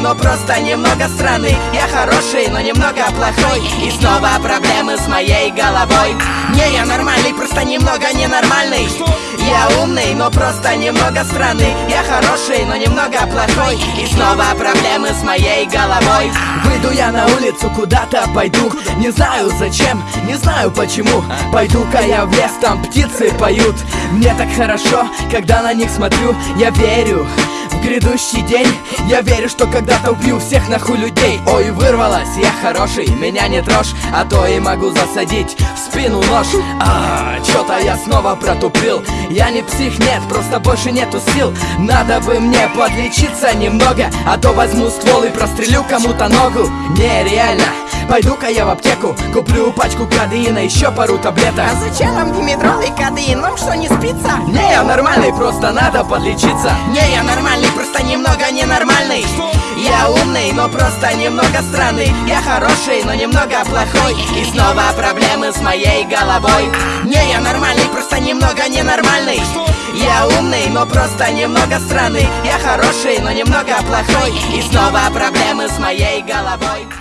но просто немного странный. Я хороший, но немного плохой. И снова проблемы с моей головой. Не, я нормальный, просто немного ненормальный. Я умный, но просто немного странный. Я хороший, но немного плохой. И снова проблемы с моей головой. Выйду я на улицу, куда-то пойду. Не знаю зачем, не знаю почему. Пойду-ка я в лес, там птицы поют. Мне так хорошо, когда на них смотрю. Я верю в грядущий день. Я верю, что когда-то убью всех нахуй людей. Ой, вырвалась, я хороший, меня не трожь А то и могу засадить в спину нож. А, чё-то я снова протупил. Я не псих, нет, просто больше нету сил. Надо бы мне подлечиться немного А то возьму ствол и прострелю кому-то ногу. Нереально. Пойду-ка я в аптеку, куплю пачку кадеина, еще пару таблеток. А зачем вам димедрол и кадеин? Вам что, не спится? Не, я нормальный, просто надо подлечиться. Не, я нормальный, просто немного ненормальный. Я умный, но просто немного странный. Я хороший, но немного плохой. И снова проблемы с моей головой. Не, я нормальный, просто немного ненормальный. Я умный, но просто немного странный. Я хороший, но немного плохой. И снова проблемы с моей головой